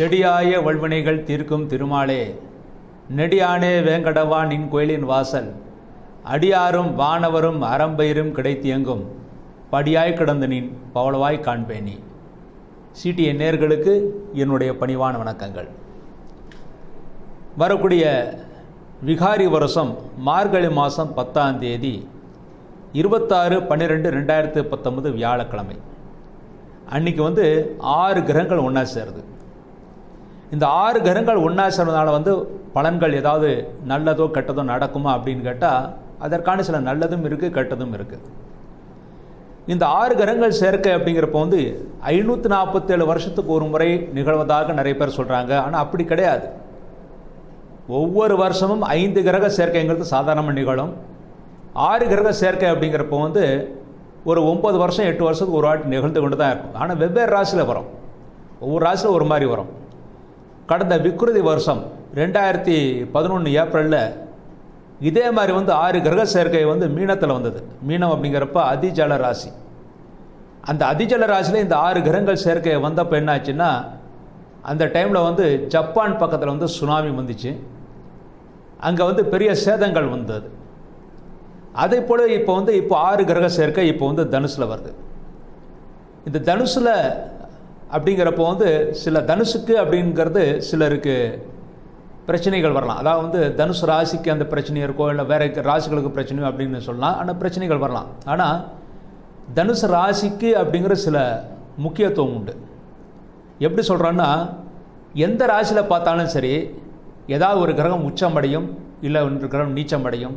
செடியாய வல்வினைகள் தீர்க்கும் திருமாலே. நெடியானே வேங்கடவா நின் கோயிலின் வாசல். அடியாரும் வானவரும் அறம்பயிரும் கிடைத்தியங்கும். படியாய் கிடந்து நின் பவளவாய் காண்பேனி சிடிஎ நேர்களுக்கு என்னுடைய பணிவான வணக்கங்கள். வரக்கூடிய விகாரி வருஷம் மார்கழி மாதம் பத்தாம் தேதி இருபத்தாறு பன்னிரெண்டு ரெண்டாயிரத்து பத்தொன்பது வியாழக்கிழமை. அன்னைக்கு வந்து ஆறு கிரகங்கள் ஒன்றா சேருது. இந்த ஆறு கிரகங்கள் ஒன்றா சேர்றதுனால வந்து பலன்கள் ஏதாவது நல்லதோ கெட்டதோ நடக்குமா அப்படின்னு கேட்டால் அதற்கான சில நல்லதும் இருக்குது கெட்டதும் இருக்குது இந்த ஆறு கிரகங்கள் சேர்க்கை அப்படிங்கிறப்ப வந்து ஐநூற்றி நாற்பத்தேழு வருஷத்துக்கு ஒரு முறை நிகழ்வதாக நிறைய பேர் சொல்கிறாங்க ஆனால் அப்படி கிடையாது. ஒவ்வொரு வருஷமும் ஐந்து கிரக சேர்க்கைங்கிறது சாதாரணமாக நிகழும். ஆறு கிரக சேர்க்கை அப்படிங்கிறப்போ வந்து ஒரு ஒம்பது வருஷம் எட்டு வருஷத்துக்கு ஒரு வாட்டி நிகழ்ந்து கொண்டு தான் இருக்கும். ஆனால் வெவ்வேறு ராசியில் வரும். ஒவ்வொரு ராசியில் ஒரு மாதிரி வரும். கடந்த விக்ருதி வருஷம் ரெண்டாயிரத்தி பதினொன்று ஏப்ரலில் இதே மாதிரி வந்து ஆறு கிரக சேர்க்கை வந்து மீனத்தில் வந்தது. மீனம் அப்படிங்கிறப்ப அதிஜல ராசி. அந்த அதிஜல ராசியில் இந்த ஆறு கிரகங்கள் சேர்க்கை வந்தப்போ என்னாச்சுன்னா அந்த டைமில் வந்து ஜப்பான் பக்கத்தில் வந்து சுனாமி வந்துச்சு. அங்கே வந்து பெரிய சேதங்கள் வந்தது. அதே போல் இப்போ வந்து இப்போ ஆறு கிரக சேர்க்கை இப்போ வந்து தனுசில் வருது. இந்த தனுசில் அப்படிங்கிறப்போ வந்து சில தனுசுக்கு அப்படிங்கிறது சிலருக்கு பிரச்சனைகள் வரலாம். அதாவது வந்து தனுசு ராசிக்கு அந்த பிரச்சனை இருக்கோ இல்லை வேற ராசிகளுக்கு பிரச்சனையோ அப்படின்னு சொல்லலாம் ஆனால் பிரச்சனைகள் வரலாம். ஆனால் தனுசு ராசிக்கு அப்படிங்கிற சில முக்கியத்துவம் உண்டு. எப்படி சொல்கிறோன்னா எந்த ராசியில் பார்த்தாலும் சரி ஏதாவது ஒரு கிரகம் உச்சமடையும் இல்லை ஒரு கிரகம் நீச்சமடையும்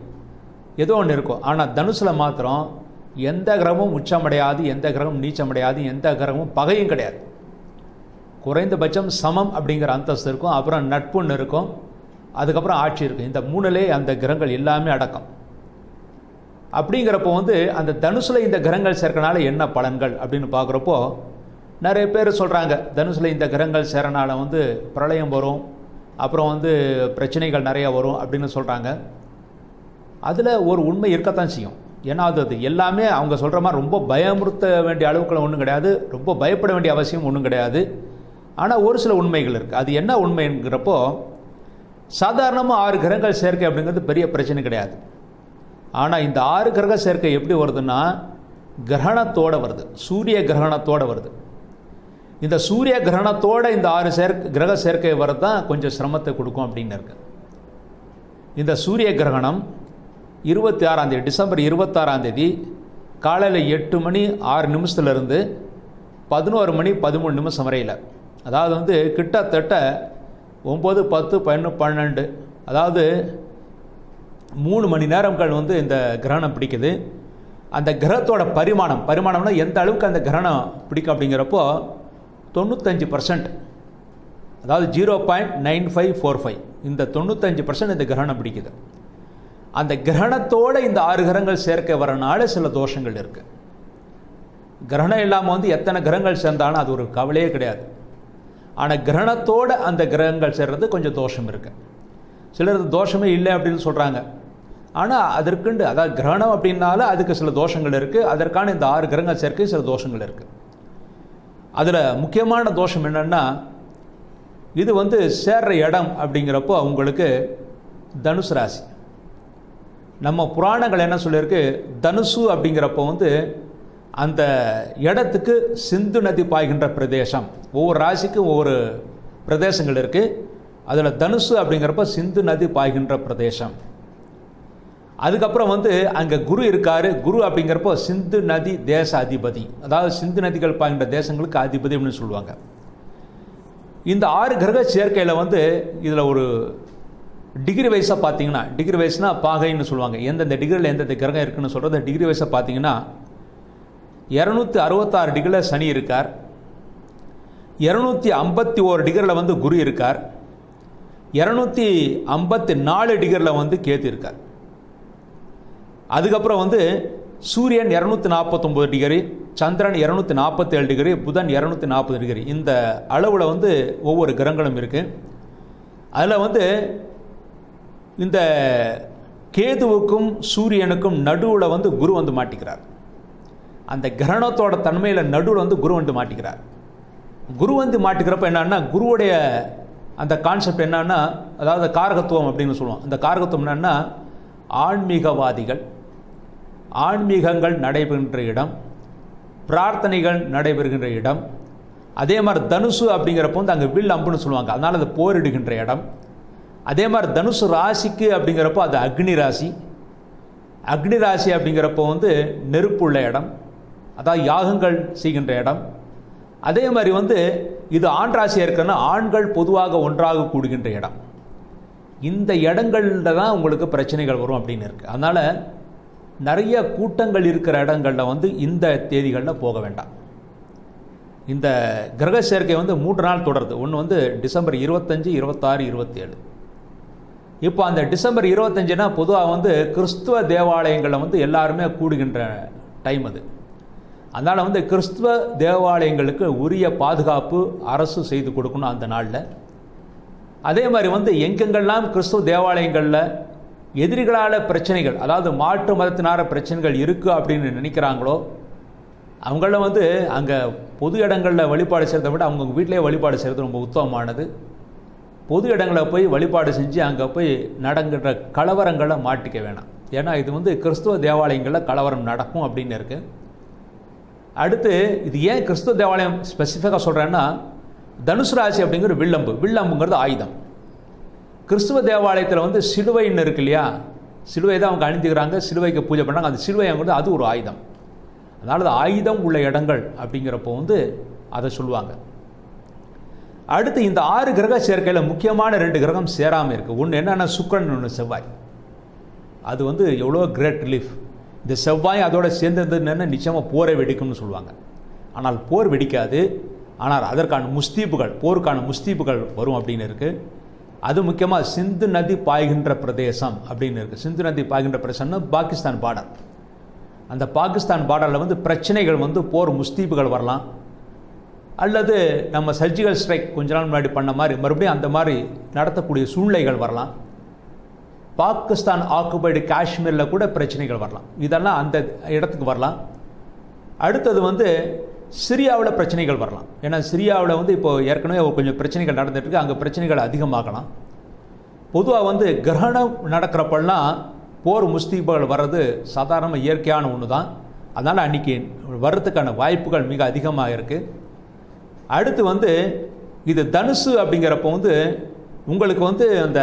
ஏதோ ஒன்று இருக்கும். ஆனால் தனுசில் மாத்திரம் எந்த கிரகமும் உச்சமடையாது எந்த கிரகமும் நீச்சமடையாது எந்த கிரகமும் பகையும் கிடையாது. குறைந்தபட்சம் சமம் அப்படிங்கிற அந்தஸ்து இருக்கும் அப்புறம் நட்புன்னு இருக்கும் அதுக்கப்புறம் ஆட்சி இருக்கும். இந்த மூணுலே அந்த கிரகங்கள் எல்லாமே அடக்கம். அப்படிங்கிறப்போ வந்து அந்த தனுசில் இந்த கிரகங்கள் சேர்க்கனால என்ன பலன்கள் அப்படின்னு பார்க்குறப்போ நிறைய பேர் சொல்கிறாங்க தனுசில் இந்த கிரகங்கள் சேரனால வந்து பிரளயம் வரும் அப்புறம் வந்து பிரச்சனைகள் நிறையா வரும் அப்படின்னு சொல்கிறாங்க அதில் ஒரு உண்மை இருக்கத்தான் செய்யும். ஏன்னா அது அது எல்லாமே அவங்க சொல்கிற மாதிரி ரொம்ப பயமுறுத்த வேண்டிய அளவுக்குள்ள ஒன்றும் கிடையாது ரொம்ப பயப்பட வேண்டிய அவசியம் ஒன்றும் கிடையாது. ஆனால் ஒரு சில உண்மைகள் இருக்குது அது என்ன உண்மைங்கிறப்போ சாதாரணமாக ஆறு கிரகங்கள் சேர்க்கை அப்படிங்கிறது பெரிய பிரச்சனை கிடையாது. ஆனால் இந்த ஆறு கிரக சேர்க்கை எப்படி வருதுன்னா கிரகணத்தோடு வருது. சூரிய கிரகணத்தோடு வருது. இந்த சூரிய கிரகணத்தோட இந்த ஆறு சேர்க்கை கிரக சேர்க்கை வரது தான் கொஞ்சம் சிரமத்தை கொடுக்கும் அப்படின்னு இருக்கு. இந்த சூரிய கிரகணம் இருபத்தி ஆறாந்தேதி டிசம்பர் இருபத்தாறாந்தேதி காலையில் எட்டு மணி ஆறு நிமிஷத்துலேருந்து பதினோரு மணி பதிமூணு நிமிஷம் வரையில். அதாவது வந்து கிட்டத்தட்ட ஒம்பது பத்து பதினொன்று பன்னெண்டு அதாவது மூணு மணி நேரங்கள் வந்து இந்த கிரகணம் பிடிக்குது. அந்த கிரகத்தோட பரிமாணம் பரிமாணம்னா எந்த அளவுக்கு அந்த கிரகணம் பிடிக்கும் அப்படிங்கிறப்போ தொண்ணூத்தஞ்சு பர்சன்ட் அதாவது zero point nine five four five இந்த தொண்ணூத்தஞ்சு பர்சன்ட் இந்த கிரகணம் பிடிக்குது. அந்த கிரகணத்தோடு இந்த ஆறு கிரகங்கள் சேர்க்க வரனால சில தோஷங்கள் இருக்குது கிரகணம் இல்லாமல் வந்து எத்தனை கிரகங்கள் சேர்ந்தாலும் அது ஒரு கவலையே கிடையாது. ஆனால் கிரகணத்தோடு அந்த கிரகங்கள் சேர்றது கொஞ்சம் தோஷம் இருக்குது சிலர் தோஷமே இல்லை அப்படின்னு சொல்கிறாங்க ஆனால் அதற்குண்டு அதாவது கிரகணம் அப்படின்னால அதுக்கு சில தோஷங்கள் இருக்குது அதற்கான இந்த ஆறு கிரகங்கள் சேர்க்கை சில தோஷங்கள் இருக்குது அதில் முக்கியமான தோஷம் என்னென்னா இது வந்து சேர்ற இடம் அப்படிங்கிறப்போ அவங்களுக்கு தனுசு ராசி. நம்ம புராணங்கள் என்ன சொல்லியிருக்கு? தனுசு அப்படிங்கிறப்போ வந்து அந்த இடத்துக்கு சிந்து நதி பாய்கின்ற பிரதேசம். ஒவ்வொரு ராசிக்கும் ஒவ்வொரு பிரதேசங்கள் இருக்குது அதில் தனுசு அப்படிங்கிறப்ப சிந்து நதி பாய்கின்ற பிரதேசம். அதுக்கப்புறம் வந்து அங்கே குரு இருக்கார். குரு அப்படிங்கிறப்போ சிந்து நதி தேச அதிபதி. அதாவது சிந்து நதிகள் பாய்கின்ற தேசங்களுக்கு அதிபதி அப்படின்னு சொல்லுவாங்க. இந்த ஆறு கிரக சேர்க்கையில் வந்து இதில் ஒரு டிகிரி வைஸாக பார்த்தீங்கன்னா டிகிரி வைஸ்னால் பாகைன்னு சொல்லுவாங்க. எந்தெந்த டிகிரியில் எந்தெந்த கிரகம் இருக்குன்னு சொல்கிறது டிகிரி வைஸாக பார்த்தீங்கன்னா இரநூத்தி அறுபத்தாறு டிகிரியில் சனி இருக்கார். இரநூத்தி ஐம்பத்தி ஓரு டிகிரியில் வந்து குரு இருக்கார். இரநூத்தி ஐம்பத்தி நாலு டிகிரியில் வந்து கேத்து இருக்கார். அதுக்கப்புறம் வந்து சூரியன் இரநூத்தி நாற்பத்தொம்பது டிகிரி சந்திரன் இரநூத்தி நாற்பத்தேழு டிகிரி புதன் இரநூத்தி நாற்பது டிகிரி. இந்த அளவில் வந்து ஒவ்வொரு கிரகங்களும் இருக்குது அதில் வந்து இந்த கேதுவுக்கும் சூரியனுக்கும் நடுவில் வந்து குரு வந்து மாட்டிக்கிறார். அந்த கிரகணத்தோட தன்மையில் நடுவில் வந்து குரு வந்து மாட்டிக்கிறார். குரு வந்து மாட்டிக்கிறப்ப என்னன்னா குருவுடைய அந்த கான்செப்ட் என்னன்னா அதாவது காரகத்துவம் அப்படின்னு சொல்லுவோம். அந்த காரகத்துவம் என்னன்னா ஆன்மீகவாதிகள் ஆன்மீகங்கள் நடைபெறுகின்ற இடம் பிரார்த்தனைகள் நடைபெறுகின்ற இடம் அதே மாதிரி தனுசு அப்படிங்கிறப்போ வந்து அங்கே வில் அம்புன்னு சொல்லுவாங்க. அதனால் அது போரிடுகின்ற இடம். அதே மாதிரி தனுசு ராசிக்கு அப்படிங்கிறப்போ அது அக்னி ராசி. அக்னி ராசி அப்படிங்கிறப்போ வந்து நெருப்பு உள்ள இடம். அதாவது யாகங்கள் செய்கின்ற இடம். அதே மாதிரி வந்து இது ஆண் ராசியாக இருக்குன்னா ஆண்கள் பொதுவாக ஒன்றாக கூடுகின்ற இடம். இந்த இடங்கள்ல தான் உங்களுக்கு பிரச்சனைகள் வரும் அப்படின்னு இருக்குது அதனால் நிறைய கூட்டங்கள் இருக்கிற இடங்களில் வந்து இந்த தேதிகளில் போக வேண்டாம். இந்த கிரக சேர்க்கை வந்து மூன்று நாள் தொடருது. ஒன்று வந்து டிசம்பர் இருபத்தஞ்சி இருபத்தாறு இருபத்தேழு. இப்போ அந்த டிசம்பர் இருபத்தஞ்சுனா பொதுவாக வந்து கிறிஸ்துவ தேவாலயங்களில் வந்து எல்லாருமே கூடுகின்ற டைம் அது. அதனால் வந்து கிறிஸ்துவ தேவாலயங்களுக்கு உரிய பாதுகாப்பு அரசு செய்து கொடுக்கணும் அந்த நாளில். அதே மாதிரி வந்து எங்கெங்கெல்லாம் கிறிஸ்துவ தேவாலயங்களில் எதிரிகளால் பிரச்சனைகள் அதாவது மாற்று மதத்தினார பிரச்சனைகள் இருக்குது அப்படின்னு நினைக்கிறாங்களோ அவங்கள வந்து அங்கே பொது இடங்களில் வழிபாடு செய்கிறத விட அவங்க வீட்டிலே வழிபாடு செய்கிறது ரொம்ப உத்தமமானது. பொது இடங்களில் போய் வழிபாடு செஞ்சு அங்கே போய் நடங்கிற கலவரங்களை மாட்டிக்க வேணாம். ஏன்னா இது வந்து கிறிஸ்துவ தேவாலயங்களில் கலவரம் நடக்கும் அப்படின்னு இருக்குது அடுத்து இது ஏன் கிறிஸ்துவ தேவாலயம் ஸ்பெசிஃபிக்காக சொல்கிறேன்னா தனுசு ராசி அப்படிங்கிற வில்லம்பு. வில்லம்புங்கிறது ஆயுதம். கிறிஸ்துவ தேவாலயத்தில் வந்து சிலுவைன்னு இருக்கு இல்லையா? சிலுவை தான் அவங்க அணிந்துக்கிறாங்க சிலுவைக்கு பூஜை பண்ணுறாங்க அந்த சிலுவைங்கிறது அது ஒரு ஆயுதம். அதனால் அது ஆயுதம் உள்ள இடங்கள் அப்படிங்கிறப்போ வந்து அதை சொல்லுவாங்க. அடுத்து இந்த ஆறு கிரக சேர்க்கையில் முக்கியமான ரெண்டு கிரகம் சேராமல் இருக்குது ஒன்று என்னென்னா சுக்கரன் ஒன்று செவ்வாய். அது வந்து எவ்வளோ கிரேட் ரிலீஃப் இந்த செவ்வாய் அதோட சேர்ந்ததுன்னு நிச்சயமாக போரை வெடிக்கும்னு சொல்லுவாங்க. ஆனால் போர் வெடிக்காது. ஆனால் அதற்கான முஸ்தீப்புகள் போருக்கான முஸ்தீப்புகள் வரும் அப்படின்னு இருக்குது அது முக்கியமாக சிந்து நதி பாய்கின்ற பிரதேசம் அப்படின்னு இருக்குது சிந்து நதி பாய்கின்ற பிரதேசம்னு பாகிஸ்தான் பார்டர் அந்த பாகிஸ்தான் பார்டரில் வந்து பிரச்சனைகள் வந்து போர் முஸ்தீப்புகள் வரலாம். அல்லது நம்ம சர்ஜிக்கல் ஸ்ட்ரைக் கொஞ்ச நாள் முன்னாடி பண்ண மாதிரி மறுபடியும் அந்த மாதிரி நடத்தக்கூடிய சூழ்நிலைகள் வரலாம். பாகிஸ்தான் ஆக்குபைடு காஷ்மீரில் கூட பிரச்சனைகள் வரலாம். இதெல்லாம் அந்த இடத்துக்கு வரலாம். அடுத்தது வந்து சிரியாவில் பிரச்சனைகள் வரலாம். ஏன்னா சிரியாவில் வந்து இப்போ ஏற்கனவே கொஞ்சம் பிரச்சனைகள் நடந்துட்டு அங்கே பிரச்சனைகள் அதிகமாகலாம். பொதுவாக வந்து கிரகணம் நடக்கிறப்பெல்லாம் போர் முஸ்தீபுகள் வர்றது சாதாரண இயற்கையான ஒன்று தான் அதனால் அன்றைக்கி வர்றதுக்கான வாய்ப்புகள் மிக அதிகமாக இருக்குது அடுத்து வந்து இது தனுசு அப்படிங்கிறப்போ வந்து உங்களுக்கு வந்து அந்த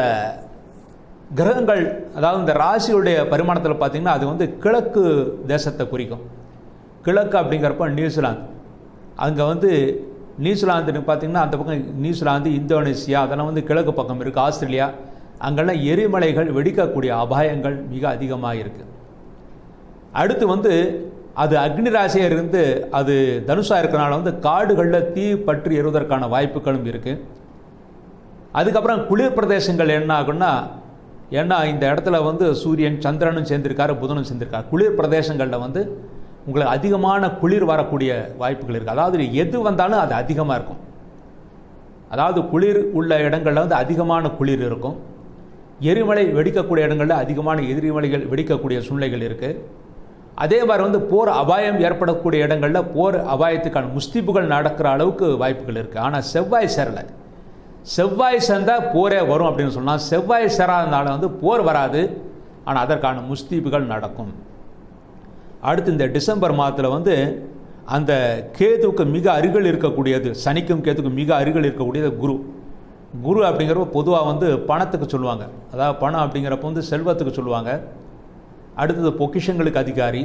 கிரகங்கள் அதாவது இந்த ராசியுடைய பரிமாணத்தில் பார்த்தீங்கன்னா அது வந்து கிழக்கு தேசத்தை குறிக்கும். கிழக்கு அப்படிங்கிறப்ப நியூசிலாந்து. அங்கே வந்து நியூசிலாந்துன்னு பார்த்தீங்கன்னா அந்த பக்கம் நியூசிலாந்து இந்தோனேசியா அதெல்லாம் வந்து கிழக்கு பக்கம் இருக்குது ஆஸ்திரேலியா. அங்கெல்லாம் எரிமலைகள் வெடிக்கக்கூடிய அபாயங்கள் மிக அதிகமாக இருக்குது அடுத்து வந்து அது அக்னி ராசியாக இருந்து அது தனுஷாக இருக்கிறனால வந்து காடுகளில் தீ பற்றி எறுவதற்கான வாய்ப்புகளும் இருக்குது அதுக்கப்புறம் குளிர் பிரதேசங்கள் என்ன ஆகுன்னா ஏன்னா இந்த இடத்துல வந்து சூரியன் சந்திரனும் சேர்ந்திருக்காரு புதனும் சேர்ந்திருக்காரு. குளிர் பிரதேசங்களில் வந்து உங்களுக்கு அதிகமான குளிர் வரக்கூடிய வாய்ப்புகள் இருக்குது அதாவது எது வந்தாலும் அது அதிகமாக இருக்கும். அதாவது குளிர் உள்ள இடங்களில் வந்து அதிகமான குளிர் இருக்கும். எரிமலை வெடிக்கக்கூடிய இடங்களில் அதிகமான எதிரிமலைகள் வெடிக்கக்கூடிய சூழ்நிலைகள் இருக்குது அதே மாதிரி வந்து போர் அபாயம் ஏற்படக்கூடிய இடங்களில் போர் அபாயத்துக்கான முஸ்திப்புகள் நடக்கிற அளவுக்கு வாய்ப்புகள் இருக்குது ஆனால் செவ்வாய் சேரலை. செவ்வாய் சேர்ந்தால் போரே வரும் அப்படின்னு சொன்னால் செவ்வாய் சேராதனால வந்து போர் வராது. ஆனால் அதற்கான முஸ்தீப்புகள் நடக்கும். அடுத்து இந்த டிசம்பர் மாதத்தில் வந்து அந்த கேதுவுக்கு மிக அருகில் இருக்கக்கூடியது சனிக்கும் கேதுக்கும் மிக அருகில் இருக்கக்கூடியது குரு. குரு அப்படிங்கிறப்ப பொதுவாக வந்து பணத்துக்கு சொல்லுவாங்க. அதாவது பணம் அப்படிங்கிறப்ப வந்து செல்வத்துக்கு சொல்லுவாங்க. அடுத்தது பொக்கிஷங்களுக்கு அதிகாரி.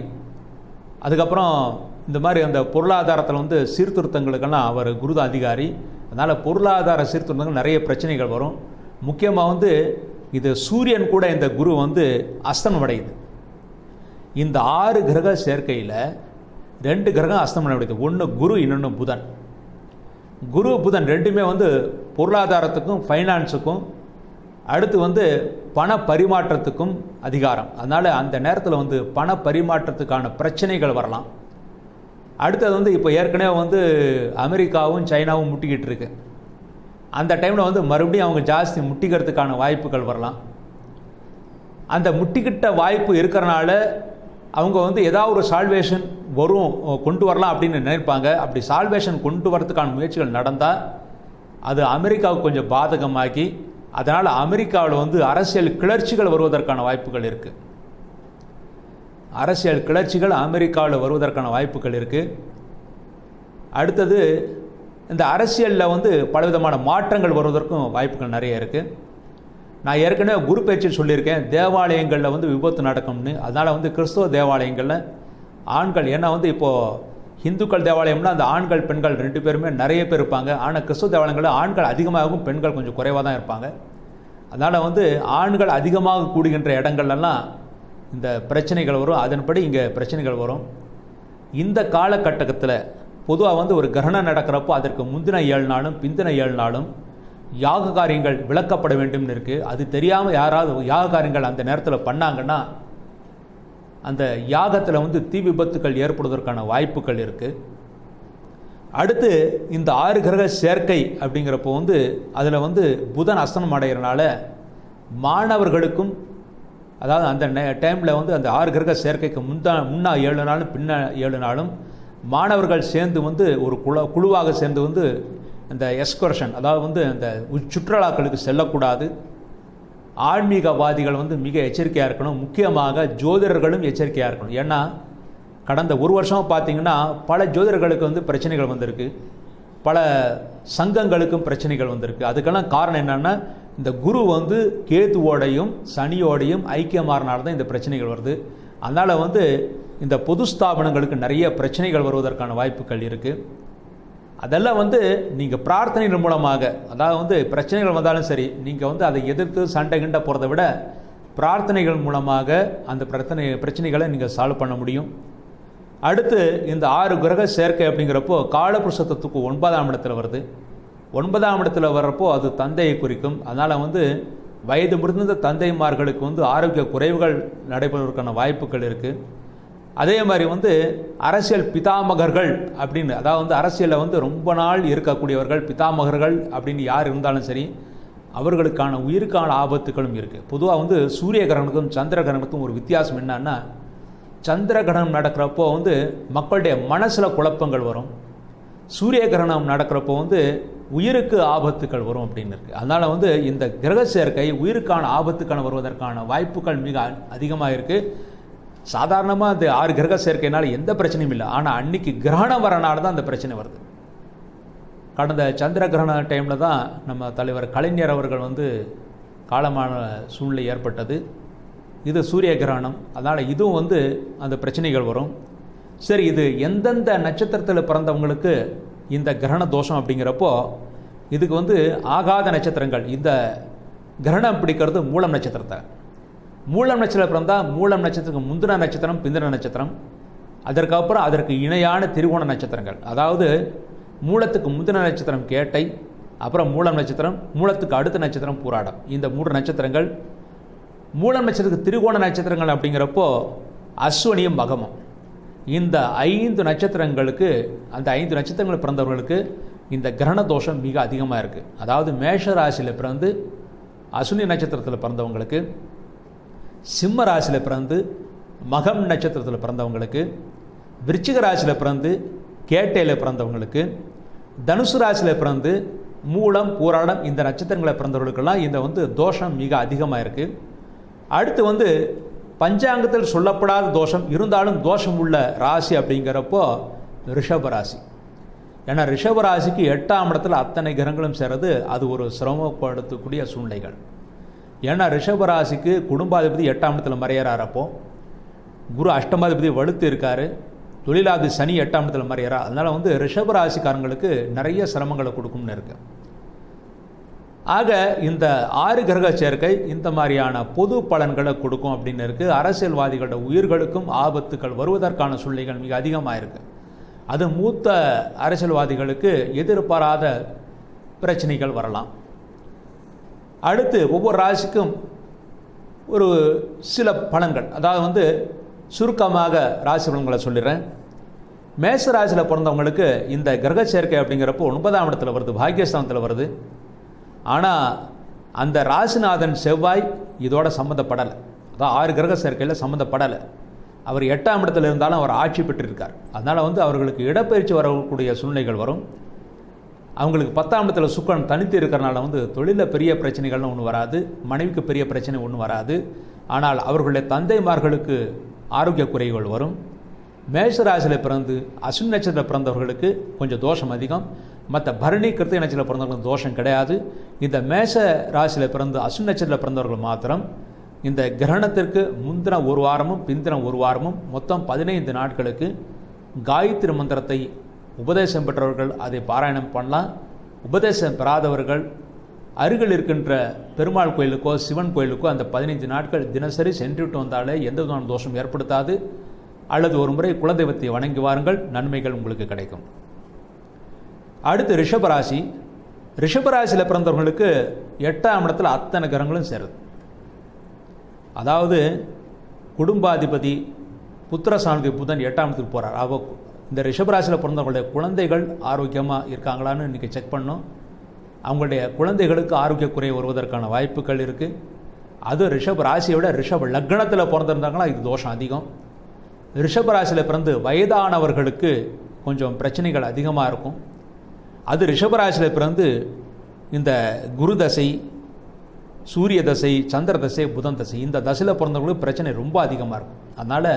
அதுக்கப்புறம் இந்த மாதிரி அந்த பொருளாதாரத்தில் வந்து சீர்திருத்தங்களுக்கெல்லாம் அவர் குருதான் அதிகாரி. அதனால் பொருளாதார சீர்திருத்தங்கள் நிறைய பிரச்சனைகள் வரும். முக்கியமாக வந்து இது சூரியன் கூட இந்த குரு வந்து அஸ்தமனம் அடையுது இந்த ஆறு கிரக சேர்க்கையில் ரெண்டு கிரகம் அஸ்தமனம் அடையுது ஒன்று குரு இன்னொன்று புதன். குரு புதன் ரெண்டுமே வந்து பொருளாதாரத்துக்கும் ஃபைனான்ஸுக்கும் அடுத்து வந்து பண பரிமாற்றத்துக்கும் அதிகாரம். அதனால் அந்த நேரத்தில் வந்து பண பரிமாற்றத்துக்கான பிரச்சனைகள் வரலாம். அடுத்தது வந்து இப்போ ஏற்கனவே வந்து அமெரிக்காவும் சைனாவும் முட்டிக்கிட்டு இருக்கு. அந்த டைமில் வந்து மறுபடியும் அவங்க ஜாஸ்தி முட்டிக்கிறதுக்கான வாய்ப்புகள் வரலாம். அந்த முட்டிக்கிட்ட வாய்ப்பு இருக்கிறனால அவங்க வந்து ஏதாவது ஒரு சால்வேஷன் வரும் கொண்டு வரலாம் அப்படின்னு நினைப்பாங்க. அப்படி சால்வேஷன் கொண்டு வரதுக்கான முயற்சிகள் நடந்தால் அது அமெரிக்காவுக்கு கொஞ்சம் பாதகமாக்கி அதனால் அமெரிக்காவில் வந்து அரசியல் கிளர்ச்சிகள் வருவதற்கான வாய்ப்புகள் இருக்குது அரசியல் கிளர்ச்சிகள் அமெரிக்காவில் வருவதற்கான வாய்ப்புகள் இருக்குது அடுத்தது இந்த அரசியலில் வந்து பலவிதமான மாற்றங்கள் வருவதற்கும் வாய்ப்புகள் நிறைய இருக்குது நான் ஏற்கனவே குரு பயிற்சியில் சொல்லியிருக்கேன் தேவாலயங்களில் வந்து விபத்து நடக்கும்னு. அதனால் வந்து கிறிஸ்தவ தேவாலயங்களில் ஆண்கள் ஏன்னா வந்து இப்போது இந்துக்கள் தேவாலயம்னா அந்த ஆண்கள் பெண்கள் ரெண்டு பேருமே நிறைய பேர் இருப்பாங்க. ஆனால் கிறிஸ்துவ தேவாலயங்களில் ஆண்கள் அதிகமாகவும் பெண்கள் கொஞ்சம் குறைவாக தான் இருப்பாங்க. அதனால் வந்து ஆண்கள் அதிகமாக கூடுகின்ற இடங்கள்லாம் இந்த பிரச்சனைகள் வரும். அதன்படி இங்கே பிரச்சனைகள் வரும். இந்த காலகட்டத்தில் பொதுவாக வந்து ஒரு கிரகணம் நடக்கிறப்போ அதற்கு முந்தின ஏழு நாளும் பிந்தின ஏழு நாளும் யாக காரியங்கள் விளக்கப்பட வேண்டும்னு இருக்குது அது தெரியாமல் யாராவது யாக காரியங்கள் அந்த நேரத்தில் பண்ணாங்கன்னா அந்த யாகத்தில் வந்து தீ விபத்துக்கள் ஏற்படுவதற்கான வாய்ப்புகள் இருக்குது அடுத்து இந்த ஆறு கிரக சேர்க்கை அப்படிங்கிறப்போ வந்து அதில் வந்து புதன் அஸ்தனம் அடைகிறனால மாணவர்களுக்கும் அதாவது அந்த டைமில் வந்து அந்த ஆறு கிரக சேர்க்கைக்கு முந்தா முன்னா ஏழு நாளும் பின்ன ஏழு நாளும் மாணவர்கள் சேர்ந்து வந்து ஒரு குழு குழுவாக சேர்ந்து வந்து இந்த எஸ்கர்ஷன் அதாவது வந்து அந்த சுற்றுலாக்களுக்கு செல்லக்கூடாது. ஆன்மீகவாதிகள் வந்து மிக எச்சரிக்கையாக இருக்கணும். முக்கியமாக ஜோதிடர்களும் எச்சரிக்கையாக இருக்கணும். ஏன்னா கடந்த ஒரு வருஷம் பார்த்தீங்கன்னா பல ஜோதிடர்களுக்கு வந்து பிரச்சனைகள் வந்திருக்கு. பல சங்கங்களுக்கும் பிரச்சனைகள் வந்திருக்கு. அதுக்கெல்லாம் காரணம் என்னென்னா இந்த குரு வந்து கேதுவோடையும் சனியோடையும் ஐக்கியமாறனால தான் இந்த பிரச்சனைகள் வருது. அதனால் வந்து இந்த பொது ஸ்தாபனங்களுக்கு நிறைய பிரச்சனைகள் வருவதற்கான வாய்ப்புகள் இருக்குது அதெல்லாம் வந்து நீங்கள் பிரார்த்தனைகள் மூலமாக அதாவது வந்து பிரச்சனைகள் வந்தாலும் சரி நீங்கள் வந்து அதை எதிர்த்து சண்டை கிண்ட போகிறத விட பிரார்த்தனைகள் மூலமாக அந்த பிரச்சனை பிரச்சனைகளை நீங்கள் சால்வ் பண்ண முடியும். அடுத்து இந்த ஆறு கிரக சேர்க்கை அப்படிங்கிறப்போ காலபுருஷத்துக்கு ஒன்பதாம் இடத்துல வருது. ஒன்பதாம் இடத்துல வர்றப்போ அது தந்தையை குறிக்கும். அதனால் வந்து வயது முதிர்ந்த தந்தைமார்களுக்கு வந்து ஆரோக்கிய குறைவுகள் நடைபெறுவதற்கான வாய்ப்புகள் இருக்குது அதே மாதிரி வந்து அரசியல் பிதாமகர்கள் அப்படின்னு அதாவது வந்து அரசியலில் வந்து ரொம்ப நாள் இருக்கக்கூடியவர்கள் பிதாமகர்கள் அப்படின்னு யார் இருந்தாலும் சரி அவர்களுக்கான உயிருக்கான ஆபத்துகளும் இருக்குது பொதுவாக வந்து சூரிய கிரகணத்துக்கும் சந்திர கிரகணத்துக்கும் ஒரு வித்தியாசம் என்னன்னா சந்திர கிரகணம் நடக்கிறப்போ வந்து மக்களுடைய மனசில் குழப்பங்கள் வரும். சூரிய கிரகணம் நடக்கிறப்போ வந்து உயிருக்கு ஆபத்துக்கள் வரும் அப்படின்னு இருக்குது அதனால் வந்து இந்த கிரக சேர்க்கை உயிருக்கான ஆபத்துக்கான வருவதற்கான வாய்ப்புகள் மிக அதிகமாக இருக்குது சாதாரணமாக அந்த ஆறு கிரக சேர்க்கைனால எந்த பிரச்சனையும் இல்லை. ஆனால் அன்னைக்கு கிரகணம் வரனால தான் அந்த பிரச்சனை வருது. கடந்த சந்திர கிரகண டைமில் தான் நம்ம தலைவர் கலைஞர் அவர்கள் வந்து காலமான சூழ்நிலை ஏற்பட்டது. இது சூரிய கிரகணம். அதனால் இதுவும் வந்து அந்த பிரச்சனைகள் வரும். சரி இது எந்தெந்த நட்சத்திரத்தில் பிறந்தவங்களுக்கு இந்த கிரகண தோஷம் அப்படிங்கிறப்போ இதுக்கு வந்து ஆகாத நட்சத்திரங்கள். இந்த கிரகணம் பிடிக்கிறது மூலம் நட்சத்திரத்தை. மூலம் நட்சத்திரம் பிறந்தால் மூலம் நட்சத்திரத்துக்கு முந்தின நட்சத்திரம் பிந்தின நட்சத்திரம். அதற்கப்புறம் அதற்கு இணையான திருவோண நட்சத்திரங்கள். அதாவது மூலத்துக்கு முந்தின நட்சத்திரம் கேட்டை அப்புறம் மூலம் நட்சத்திரம் மூலத்துக்கு அடுத்த நட்சத்திரம் பூராடம். இந்த மூன்று நட்சத்திரங்கள் மூலம் நட்சத்திரத்துக்கு திருவோண நட்சத்திரங்கள் அப்படிங்கிறப்போ அஸ்வனியும் மகமும். இந்த ஐந்து நட்சத்திரங்களுக்கு அந்த ஐந்து நட்சத்திரங்கள் பிறந்தவர்களுக்கு இந்த கிரகண தோஷம் மிக அதிகமாக இருக்குது அதாவது மேஷ ராசியில் பிறந்து அசுனி நட்சத்திரத்தில் பிறந்தவங்களுக்கு சிம்ம ராசியில் பிறந்து மகம் நட்சத்திரத்தில் பிறந்தவங்களுக்கு விருச்சிக ராசியில் பிறந்து கேட்டையில் பிறந்தவங்களுக்கு தனுசு ராசியில் பிறந்து மூலம் பூராடம் இந்த நட்சத்திரங்களை பிறந்தவர்களுக்கெல்லாம் இந்த வந்து தோஷம் மிக அதிகமாக இருக்குது அடுத்து வந்து பஞ்சாங்கத்தில் சொல்லப்படாத தோஷம் இருந்தாலும் தோஷம் உள்ள ராசி அப்படிங்கிறப்போ ரிஷபராசி ஏன்னா ரிஷபராசிக்கு எட்டாம் இடத்துல அத்தனை கிரகங்களும் சேர்றது அது ஒரு சிரமப்படுத்தக்கூடிய சூழ்நிலைகள். ஏன்னா ரிஷபராசிக்கு குடும்பாதிபதி எட்டாம் இடத்துல மறையறாரப்போ குரு அஷ்டமாதிபதி வலுத்து இருக்கார் தொழிலாதி சனி எட்டாம் இடத்துல மறையறா. அதனால் வந்து ரிஷபராசிக்காரங்களுக்கு நிறைய சிரமங்களை கொடுக்கும்னு இருக்குது ஆக இந்த ஆறு கிரக சேர்க்கை இந்த மாதிரியான பொது பலன்களை கொடுக்கும் அப்படின்னு இருக்குது அரசியல்வாதிகளோட உயிர்களுக்கும் ஆபத்துக்கள் வருவதற்கான சூழ்நிலைகள் மிக அதிகமாக இருக்குது அது மூத்த அரசியல்வாதிகளுக்கு எதிர்பாராத பிரச்சனைகள் வரலாம். அடுத்து ஒவ்வொரு ராசிக்கும் ஒரு சில பலன்கள். அதாவது வந்து சுருக்கமாக ராசி பலன்களை சொல்லிடுறேன். மேச ராசியில் பிறந்தவங்களுக்கு இந்த கிரக சேர்க்கை அப்படிங்கிறப்போ ஒன்பதாம் இடத்துல வருது பாக்கியஸ்தானத்தில் வருது. ஆனால் அந்த ராசிநாதன் செவ்வாய் இதோட சம்மந்தப்படலை அதான் ஆறு கிரக சேர்க்கையில் சம்மந்தப்படலை அவர் எட்டாம் இடத்துல இருந்தாலும் அவர் ஆட்சி பெற்றிருக்கார். அதனால் வந்து அவர்களுக்கு இடப்பெயர்ச்சி வரக்கூடிய சூழ்நிலைகள் வரும். அவங்களுக்கு பத்தாம் இடத்துல சுக்கரன் தனித்து இருக்கிறனால வந்து தொழிலில் பெரிய பிரச்சனைகள்னு ஒன்றும் வராது. மனைவிக்கு பெரிய பிரச்சனை ஒன்றும் வராது. ஆனால் அவர்களுடைய தந்தைமார்களுக்கு ஆரோக்கிய குறைகள் வரும். மேஷராசியில் பிறந்து அஸ்வின் நட்சத்திரம் பிறந்தவர்களுக்கு கொஞ்சம் தோஷம் அதிகம். மற்ற பரணி கிருத்திக நட்சத்திரத்தில் பிறந்தவர்களுக்கு தோஷம் கிடையாது. இந்த மேஷ ராசியில் பிறந்து அஸ்வின் நட்சத்திரத்தில் பிறந்தவர்கள் மாத்திரம் இந்த கிரகணத்திற்கு முந்தின ஒரு வாரமும் பிந்தின ஒரு வாரமும் மொத்தம் பதினைந்து நாட்களுக்கு காயத்ரி மந்திரத்தை உபதேசம் பெற்றவர்கள் அதை பாராயணம் பண்ணலாம். உபதேசம் பெறாதவர்கள் அருகில் இருக்கின்ற பெருமாள் கோயிலுக்கோ சிவன் கோயிலுக்கோ அந்த பதினைஞ்சு நாட்கள் தினசரி சென்றுவிட்டு வந்தாலே எந்த விதமான தோஷம் ஏற்படுத்தாது. அல்லது ஒரு முறை குலதெய்வத்தை வணங்கி வாருங்கள். நன்மைகள் உங்களுக்கு கிடைக்கும். அடுத்து ரிஷபராசி. ரிஷபராசியில் பிறந்தவர்களுக்கு எட்டாம் இடத்துல அத்தனை கிரகங்களும் சேருது. அதாவது குடும்பாதிபதி புத்திரசாந்தி புதன் எட்டாம் இடத்துக்கு போகிறார் அவ இந்த ரிஷபராசியில் பிறந்தவங்களுடைய குழந்தைகள் ஆரோக்கியமாக இருக்காங்களான்னு இன்றைக்கி செக் பண்ணோம். அவங்களுடைய குழந்தைகளுக்கு ஆரோக்கிய குறை வருவதற்கான வாய்ப்புகள் இருக்குது அது ரிஷப ராசியை விட ரிஷப லக்னத்தில் பிறந்திருந்தாங்களா இது தோஷம் அதிகம். ரிஷப ராசியில் பிறந்து வயதானவர்களுக்கு கொஞ்சம் பிரச்சனைகள் அதிகமாக இருக்கும். அது ரிஷபராசியில் பிறந்து இந்த குரு தசை சூரிய தசை சந்திர தசை புதன் தசை இந்த தசையில் பிறந்தவங்களுக்கு பிரச்சனை ரொம்ப அதிகமாக இருக்கும். அதனால்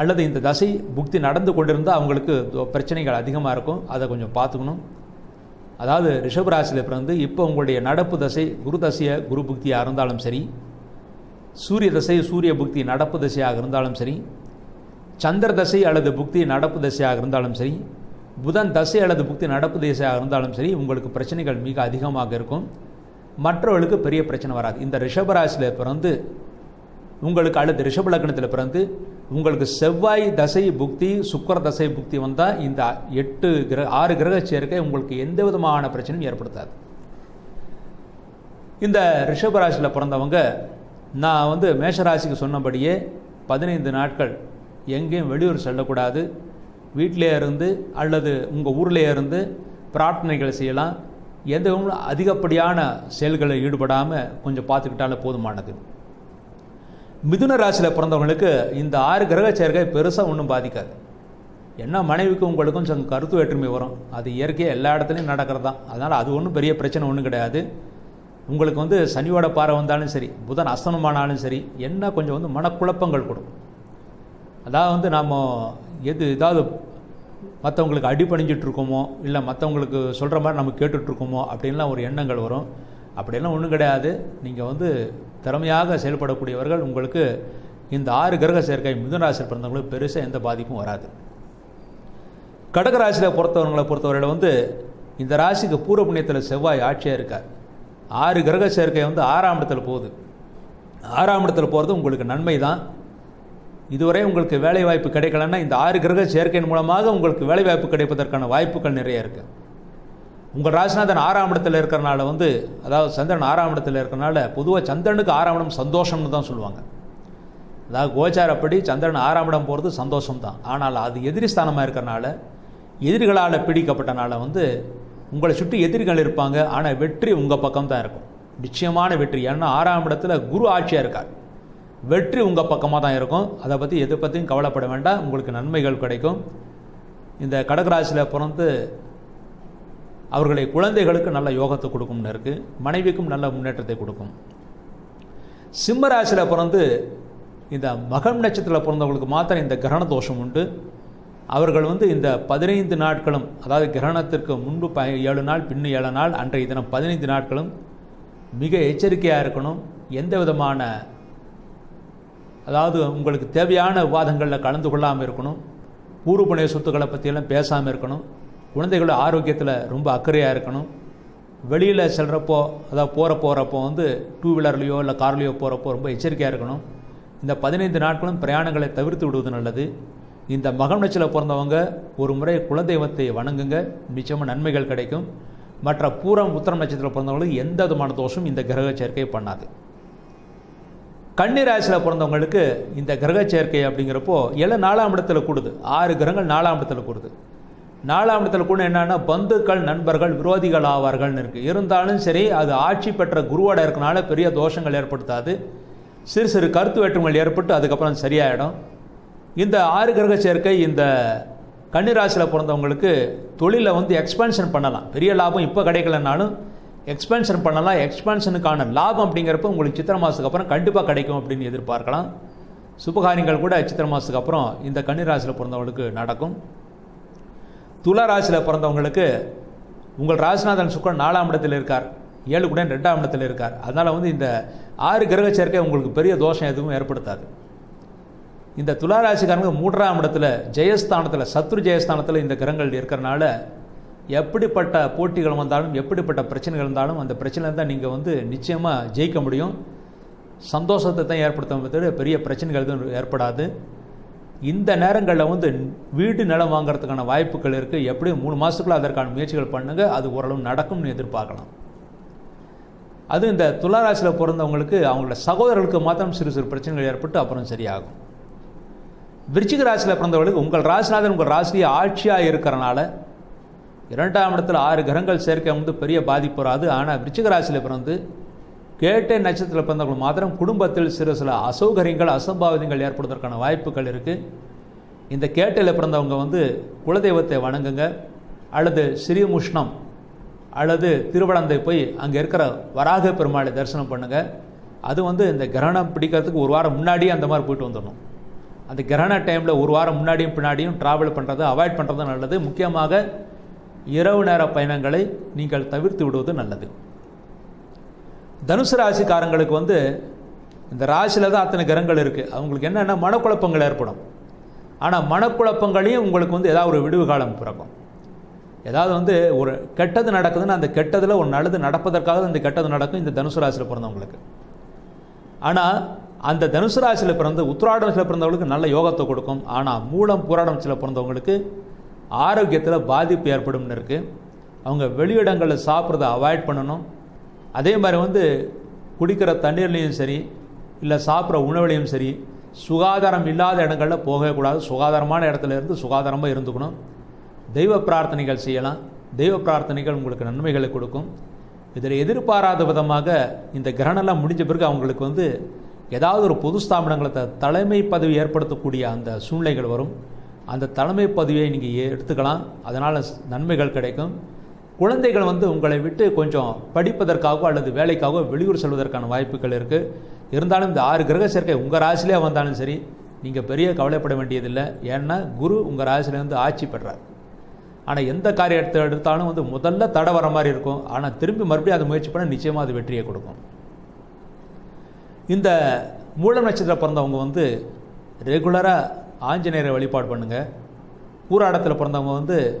அல்லது இந்த தசை புக்தி நடந்து கொண்டிருந்தால் அவங்களுக்கு பிரச்சனைகள் அதிகமாக இருக்கும். அதை கொஞ்சம் பார்த்துக்கணும். அதாவது ரிஷபராசியில் பிறந்து இப்போ உங்களுடைய நடப்பு தசை குரு தசையை குரு புக்தியாக இருந்தாலும் சரி சூரிய தசை சூரிய புக்தி நடப்பு தசையாக இருந்தாலும் சரி சந்திர தசை அல்லது புக்தி நடப்பு தசையாக இருந்தாலும் சரி புதன் தசை அல்லது புக்தி நடப்பு தசையாக இருந்தாலும் சரி உங்களுக்கு பிரச்சனைகள் மிக அதிகமாக இருக்கும். மற்றவர்களுக்கு பெரிய பிரச்சனை வராது. இந்த ரிஷபராசியில் பிறந்து உங்களுக்கு அல்லது ரிஷப லக்னத்தில் பிறந்து உங்களுக்கு செவ்வாய் தசை புக்தி சுக்கர தசை புக்தி வந்தால் இந்த எட்டு கிரக ஆறு கிரக சேர்க்கை உங்களுக்கு எந்த விதமான பிரச்சனையும் ஏற்படுத்தாது. இந்த ரிஷபராசியில் பிறந்தவங்க நான் வந்து மேஷராசிக்கு சொன்னபடியே பதினைந்து நாட்கள் எங்கேயும் வெளியூர் செல்லக்கூடாது. வீட்டிலே இருந்து அல்லது உங்கள் ஊர்லேயே இருந்து பிரார்த்தனைகள் செய்யலாம். எதுவும் அதிகப்படியான செயல்களில் ஈடுபடாமல் கொஞ்சம் பார்த்துக்கிட்டாலே போதுமானது. மிதுன ராசியில் பிறந்தவங்களுக்கு இந்த ஆறு கிரக சேர்க்கை பெருசாக ஒன்றும் பாதிக்காது. என்ன மனைவிக்கும் உங்களுக்கும் சங்க கருத்து வேற்றுமை வரும். அது இயற்கையாக எல்லா இடத்துலையும் நடக்கிறது தான் அதனால் அது ஒன்றும் பெரிய பிரச்சனை ஒன்றும் கிடையாது. உங்களுக்கு வந்து சனியோட பாறை வந்தாலும் சரி புதன் அஸ்தனமானாலும் சரி என்ன கொஞ்சம் வந்து மனக்குழப்பங்கள் கொடுக்கும். அதாவது வந்து நாம் எது ஏதாவது மற்றவங்களுக்கு அடிபணிஞ்சிட்டு இருக்கோமோ இல்லை மற்றவங்களுக்கு சொல்கிற மாதிரி நம்ம கேட்டுட்ருக்கோமோ அப்படின்லாம் ஒரு எண்ணங்கள் வரும். அப்படியெல்லாம் ஒன்றும் கிடையாது. நீங்கள் வந்து திறமையாக செயல்படக்கூடியவர்கள் உங்களுக்கு இந்த ஆறு கிரக சேர்க்கை மிதுனராசியில் பிறந்தவங்களுக்கு பெருசாக எந்த பாதிப்பும் வராது. கடகராசியில் பொறுத்தவங்களை பொறுத்தவரையில் வந்து இந்த ராசிக்கு பூர்வ புண்ணியத்தில் செவ்வாய் ஆட்சியாக இருக்கார். ஆறு கிரக சேர்க்கை வந்து ஆறாம் இடத்துல போகுது. ஆறாம் இடத்துல போகிறது உங்களுக்கு நன்மை தான் இதுவரை உங்களுக்கு வேலை வாய்ப்பு கிடைக்கலன்னா இந்த ஆறு கிரக சேர்க்கையின் மூலமாக உங்களுக்கு வேலை வாய்ப்பு கிடைப்பதற்கான வாய்ப்புகள் நிறைய இருக்குது உங்கள் ராசிநாதன் ஆறாம் இடத்துல இருக்கிறனால வந்து அதாவது சந்திரன் ஆறாம் இடத்துல இருக்கிறனால பொதுவாக சந்திரனுக்கு ஆறாம் இடம் சந்தோஷம்னு தான் சொல்லுவாங்க. அதாவது கோச்சாரப்படி சந்திரன் ஆறாம் இடம் போகிறது சந்தோஷம் தான் ஆனால் அது எதிரி ஸ்தானமாக இருக்கிறனால எதிரிகளால் பிடிக்கப்பட்டனால வந்து உங்களை சுற்றி எதிரிகள் இருப்பாங்க. ஆனால் வெற்றி உங்கள் பக்கம் தான் இருக்கும். நிச்சயமான வெற்றி. ஏன்னா ஆறாம் இடத்துல குரு ஆட்சியாக இருக்கார். வெற்றி உங்கள் பக்கமாக தான் இருக்கும். அதை பற்றி எதை பற்றியும் கவலைப்பட வேண்டாம். உங்களுக்கு நன்மைகள் கிடைக்கும். இந்த கடகராசியில் பிறந்து அவர்களை குழந்தைகளுக்கு நல்ல யோகத்தை கொடுக்கும்னு இருக்குது மனைவிக்கும் நல்ல முன்னேற்றத்தை கொடுக்கும். சிம்ம ராசியில் பிறந்து இந்த மகம் நட்சத்திரத்தில் பிறந்தவங்களுக்கு மாத்திரம் இந்த கிரகண தோஷம் உண்டு. அவர்கள் வந்து இந்த பதினைந்து நாட்களும் அதாவது கிரகணத்திற்கு முன்பு ப ஏழு நாள் பின்னு ஏழு நாள் அன்றைய தினம் பதினைந்து நாட்களும் மிக எச்சரிக்கையாக இருக்கணும். எந்த விதமான அதாவது உங்களுக்கு தேவையான விவாதங்களில் கலந்து கொள்ளாமல் இருக்கணும். பூர்வ சொத்துக்களை பற்றியெல்லாம் பேசாமல் இருக்கணும். குழந்தைகளோட ஆரோக்கியத்தில் ரொம்ப அக்கறையாக இருக்கணும். வெளியில் செல்கிறப்போ அதாவது போகிற போகிறப்போ வந்து டூ வீலர்லேயோ இல்லை கார்லேயோ போகிறப்போ ரொம்ப எச்சரிக்கையாக இருக்கணும். இந்த பதினைந்து நாட்களும் பிரயாணங்களை தவிர்த்து விடுவது நல்லது. இந்த மகனச்சில் பிறந்தவங்க ஒரு முறை குலதெய்வத்தை வணங்குங்க. நிச்சயமாக நன்மைகள் கிடைக்கும். மற்ற பூரம் உத்தரம் நட்சத்திரம் பிறந்தவங்களுக்கு எந்த விதமான தோஷம் இந்த கிரக சேர்க்கை பண்ணாது. கன்னிராசியில் பிறந்தவங்களுக்கு இந்த கிரக சேர்க்கை அப்படிங்கிறப்போ எல்லாம் நாலாம் இடத்துல கூடுது. ஆறு கிரகங்கள் நாலாம் இடத்துல கூடுது. நாலாம் இடத்துல கூட என்னென்னா பந்துக்கள் நண்பர்கள் விரோதிகள் ஆவார்கள்னு இருக்குது இருந்தாலும் சரி அது ஆட்சி பெற்ற குருவோட இருக்கனால பெரிய தோஷங்கள் ஏற்படுத்தாது. சிறு சிறு கருத்து வேற்றுமைகள் ஏற்பட்டு அதுக்கப்புறம் சரியாயிடும். இந்த ஆறு கிரக சேர்க்கை இந்த கன்னிராசியில் பிறந்தவங்களுக்கு தொழிலை வந்து எக்ஸ்பென்ஷன் பண்ணலாம். பெரிய லாபம் இப்போ கிடைக்கலனாலும் எக்ஸ்பென்ஷன் பண்ணலாம். எக்ஸ்பென்ஷனுக்கான லாபம் அப்படிங்கிறப்ப உங்களுக்கு சித்திரை மாதத்துக்கு அப்புறம் கண்டிப்பாக கிடைக்கும் அப்படின்னு எதிர்பார்க்கலாம். சுபகாரியங்கள் கூட சித்திர மாதத்துக்கு அப்புறம் இந்த கன்னிராசியில் பிறந்தவங்களுக்கு நடக்கும். துலா ராசியில் பிறந்தவங்களுக்கு உங்கள் ராசிநாதன் சுக்கரன் நாலாம் இடத்தில் இருக்கார். ஏழு கூட ரெண்டாம் இடத்தில் இருக்கார். அதனால் வந்து இந்த ஆறு கிரக சேர்க்கை உங்களுக்கு பெரிய தோஷம் எதுவும் ஏற்படுத்தாது. இந்த துளாராசிக்காரங்க மூன்றாம் இடத்துல ஜெயஸ்தானத்தில் சத்ரு ஜெயஸ்தானத்தில் இந்த கிரகங்கள் இருக்கிறனால எப்படிப்பட்ட போட்டிகள் வந்தாலும் எப்படிப்பட்ட பிரச்சனைகள் இருந்தாலும் அந்த பிரச்சனை தான் நீங்கள் வந்து நிச்சயமாக ஜெயிக்க முடியும். சந்தோஷத்தை தான் ஏற்படுத்த தவிர பெரிய பிரச்சனைகள் எதுவும் ஏற்படாது. இந்த நேரங்களில் வந்து வீடு நிலம் வாங்குறதுக்கான வாய்ப்புகள் இருக்குது எப்படியும் மூணு மாதத்துக்குள்ளே அதற்கான முயற்சிகள் பண்ணுங்கள் அது ஓரளவு நடக்கும்னு எதிர்பார்க்கலாம். அது இந்த துளாராசியில் பிறந்தவங்களுக்கு அவங்களோட சகோதரர்களுக்கு மாத்திரம் சிறு சிறு பிரச்சனைகள் ஏற்பட்டு அப்புறம் சரியாகும். விருச்சிக ராசியில் பிறந்தவர்களுக்கு உங்கள் ராசிநாதன் உங்கள் ராசியை ஆட்சியாக இருக்கிறனால இரண்டாம் இடத்துல ஆறு கிரகங்கள் சேர்க்கை வந்து பெரிய பாதிப்பு வராது. ஆனால் விருச்சிகராசியில் பிறந்து கேட்டை நட்சத்திரத்தில் பிறந்தவர்கள் மாத்திரம் குடும்பத்தில் சிறு சில அசௌகரியங்கள் அசம்பாவிதங்கள் ஏற்படுவதற்கான வாய்ப்புகள் இருக்குது இந்த கேட்டையில் பிறந்தவங்க வந்து குலதெய்வத்தை வணங்குங்க. அல்லது ஸ்ரீமுஷ்ணம் அல்லது திருவளந்தை போய் அங்கே இருக்கிற வராக பெருமாளை தரிசனம் பண்ணுங்கள் அது வந்து இந்த கிரகணம் பிடிக்கிறதுக்கு ஒரு வாரம் முன்னாடியே அந்த மாதிரி போயிட்டு வந்துடணும். அந்த கிரகண டைமில் ஒரு வாரம் முன்னாடியும் பின்னாடியும் ட்ராவல் பண்ணுறது அவாய்ட் பண்ணுறது நல்லது. முக்கியமாக இரவு நேர பயணங்களை நீங்கள் தவிர்த்து விடுவது நல்லது. தனுசு ராசிக்காரங்களுக்கு வந்து இந்த ராசியில் தான் அத்தனை கிரகங்கள் இருக்குது அவங்களுக்கு என்னென்ன மனக்குழப்பங்கள் ஏற்படும். ஆனால் மனக்குழப்பங்களையும் உங்களுக்கு வந்து ஏதாவது ஒரு விடுவு காலம் பிறக்கும். ஏதாவது வந்து ஒரு கெட்டது நடக்குதுன்னா அந்த கெட்டதில் ஒரு நல்லது நடப்பதற்காக அந்த கெட்டது நடக்கும் இந்த தனுசு ராசியில் பிறந்தவங்களுக்கு. ஆனால் அந்த தனுசு ராசியில் பிறந்து உத்திராடத்தில் பிறந்தவங்களுக்கு நல்ல யோகத்தை கொடுக்கும். ஆனால் மூலம் பூராடத்தில் பிறந்தவங்களுக்கு ஆரோக்கியத்தில் பாதிப்பு ஏற்படும்னு இருக்குது அவங்க வெளியிடங்களில் சாப்பிட்றத அவாய்ட் பண்ணணும். அதே மாதிரி வந்து குடிக்கிற தண்ணீர்லேயும் சரி இல்லை சாப்பிட்ற உணவுலையும் சரி சுகாதாரம் இல்லாத இடங்களில் போகவே கூடாது. சுகாதாரமான இடத்துல இருந்து சுகாதாரமாக இருந்துக்கணும். தெய்வ பிரார்த்தனைகள் செய்யலாம். தெய்வ பிரார்த்தனைகள் உங்களுக்கு நன்மைகளை கொடுக்கும். இதில் எதிர்பாராத விதமாக இந்த கிரகணம்லாம் முடிஞ்ச பிறகு அவங்களுக்கு வந்து ஏதாவது ஒரு பொது ஸ்தாபனங்களை தலைமை பதவி ஏற்படுத்தக்கூடிய அந்த சூழ்நிலைகள் வரும். அந்த தலைமை பதவியை நீங்கள் எடுத்துக்கலாம். அதனால் நன்மைகள் கிடைக்கும். குழந்தைகள் வந்து உங்களை விட்டு கொஞ்சம் படிப்பதற்காகவோ அல்லது வேலைக்காகவோ வெளியூர் செல்வதற்கான வாய்ப்புகள் இருக்குது இருந்தாலும் இந்த ஆறு கிரக சேர்க்கை உங்கள் ராசிலே வந்தாலும் சரி நீங்கள் பெரிய கவலைப்பட வேண்டியதில்லை. ஏன்னா குரு உங்கள் ராசிலேருந்து ஆட்சி பெறார் ஆனால் எந்த காரியத்தை எடுத்தாலும் வந்து முதல்ல தடை வர மாதிரி இருக்கும். ஆனால் திரும்பி மறுபடியும் அதை முயற்சி பண்ண நிச்சயமாக அது வெற்றியை கொடுக்கும். இந்த மூல நட்சத்திரம் பிறந்தவங்க வந்து ரெகுலராக ஆஞ்சநேயரை வழிபாடு பண்ணுங்கள் கூறாடத்தில் பிறந்தவங்க வந்து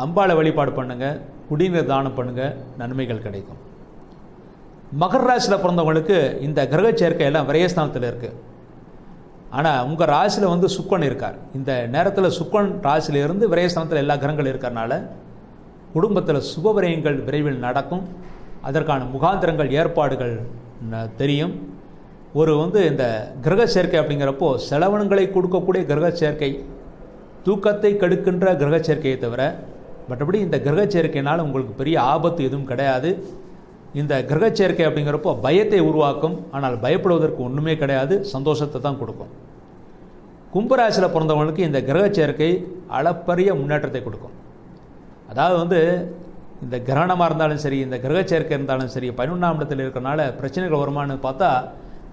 அம்பாளை வழிபாடு பண்ணுங்கள் குடிநீர் தானம் பண்ணுங்கள் நன்மைகள் கிடைக்கும். மகர ராசியில் பிறந்தவங்களுக்கு இந்த கிரக சேர்க்கையெல்லாம் விரயஸ்தானத்தில் இருக்குது ஆனால் உங்கள் ராசியில் வந்து சுக்கன் இருக்கார். இந்த நேரத்தில் சுக்கன் ராசியிலிருந்து விரயஸ்தானத்தில் எல்லா கிரகங்கள் இருக்கிறனால குடும்பத்தில் சுபவிரயங்கள் விரைவில் நடக்கும். அதற்கான முகாந்திரங்கள் ஏற்பாடுகள் ந- தெரியும். ஒரு வந்து இந்த கிரக சேர்க்கை அப்படிங்கிறப்போ செலவனங்களை கொடுக்கக்கூடிய கிரக சேர்க்கை தூக்கத்தை கெடுக்கின்ற கிரக சேர்க்கையை தவிர மற்றபடி இந்த கிரக சேர்க்கையினால் உங்களுக்கு பெரிய ஆபத்து எதுவும் கிடையாது. இந்த கிரக சேர்க்கை அப்படிங்கிறப்போ பயத்தை உருவாக்கும். ஆனால் பயப்படுவதற்கு ஒன்றுமே கிடையாது சந்தோஷத்தை தான் கொடுக்கும். கும்பராசியில் பிறந்தவங்களுக்கு இந்த கிரக சேர்க்கை அளப்பரிய முன்னேற்றத்தை கொடுக்கும். அதாவது வந்து இந்த கிரகணமாக இருந்தாலும் சரி இந்த கிரக சேர்க்கை இருந்தாலும் சரி பதினொன்றாம் இடத்தில் இருக்கிறனால பிரச்சனைகள் வருமானு பார்த்தா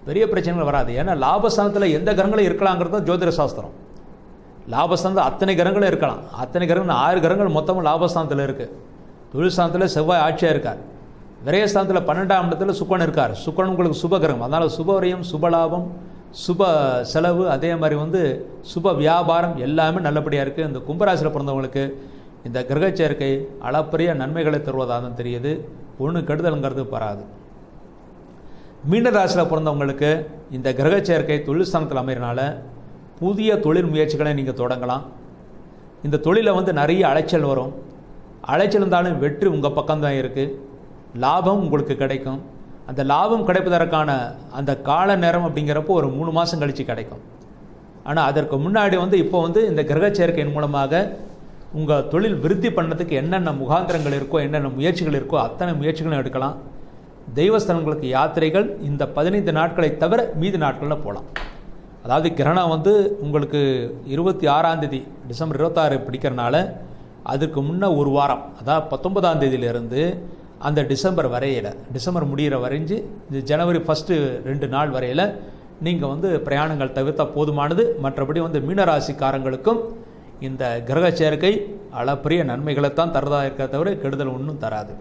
பெரிய பிரச்சனைகள் வராது. ஏன்னா லாபஸ்தானத்தில் எந்த கிரகங்களும் இருக்கலாங்கிறது ஜோதிட சாஸ்திரம். லாபஸ்தானத்தில் அத்தனை கிரகங்களும் இருக்கலாம். அத்தனை கிரகங்கள் ஆறு கிரகங்கள் மொத்தமும் லாபஸ்தானத்தில் இருக்குது தொழில்ஸ்தானத்தில் செவ்வாய் ஆட்சியாக இருக்கார். விரயஸ்தானத்தில் பன்னெண்டாம் இடத்துல சுக்கன் இருக்கார். சுக்கன் உங்களுக்கு சுப கிரகம். அதனால் சுபவரையும் சுபலாபம் சுப செலவு அதே மாதிரி வந்து சுப வியாபாரம் எல்லாமே நல்லபடியாக இருக்குது இந்த கும்பராசியில் பிறந்தவங்களுக்கு இந்த கிரக சேர்க்கை அளப்பரிய நன்மைகளை தருவதாக தான் தெரியுது. ஒன்று கெடுதலுங்கிறது வராது. மீனராசியில் பிறந்தவங்களுக்கு இந்த கிரக சேர்க்கை தொழில் ஸ்தானத்தில் புதிய தொழில் முயற்சிகளை நீங்கள் தொடங்கலாம். இந்த தொழிலில் வந்து நிறைய அலைச்சல் வரும். அலைச்சல் இருந்தாலும் வெற்றி உங்கள் பக்கம்தான் இருக்குது லாபம் உங்களுக்கு கிடைக்கும். அந்த லாபம் கிடைப்பதற்கான அந்த கால நேரம் அப்படிங்கிறப்போ ஒரு மூணு மாதம் கழித்து கிடைக்கும். ஆனால் அதற்கு முன்னாடி வந்து இப்போ வந்து இந்த கிரக சேர்க்கையின் மூலமாக உங்கள் தொழில் விருத்தி பண்ணதுக்கு என்னென்ன முகாந்திரங்கள் இருக்கோ என்னென்ன முயற்சிகள் இருக்கோ அத்தனை முயற்சிகளும் எடுக்கலாம். தெய்வஸ்தலங்களுக்கு யாத்திரைகள் இந்த பதினைந்து நாட்களை தவிர மீதி நாட்களில் போகலாம் அதாவது கிரகணம் வந்து உங்களுக்கு இருபத்தி ஆறாந்தேதி டிசம்பர் இருபத்தாறு பிடிக்கிறனால அதுக்கு முன்னே ஒரு வாரம் அதாவது பத்தொன்பதாம் தேதியிலிருந்து அந்த டிசம்பர் வரையில் டிசம்பர் முடிகிற வரைஞ்சு இந்த ஜனவரி ஃபஸ்ட்டு ரெண்டு நாள் வரையில் நீங்கள் வந்து பிரயாணங்கள் தவிர்த்தால் போதுமானது. மற்றபடி வந்து மீனராசிக்காரங்களுக்கும் இந்த கிரக சேர்க்கை அளப்பரிய நன்மைகளைத்தான் தரதாக இருக்க தவிர கெடுதல் ஒன்றும் தராது.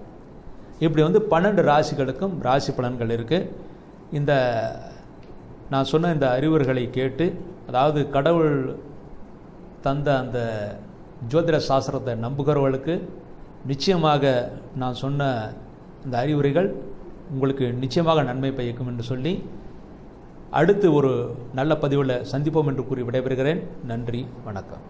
இப்படி வந்து பன்னெண்டு ராசிகளுக்கும் ராசி பலன்கள் இருக்குது இந்த நான் சொன்ன இந்த அறிவுரைகளை கேட்டு அதாவது கடவுள் தந்த அந்த ஜோதிட சாஸ்திரத்தை நம்புகிறவர்களுக்கு நிச்சயமாக நான் சொன்ன இந்த அறிவுரைகள் உங்களுக்கு நிச்சயமாக நன்மை பயக்கும் என்று சொல்லி அடுத்து ஒரு நல்ல பதிவில் சந்திப்போம் என்று கூறி விடைபெறுகிறேன். நன்றி வணக்கம்.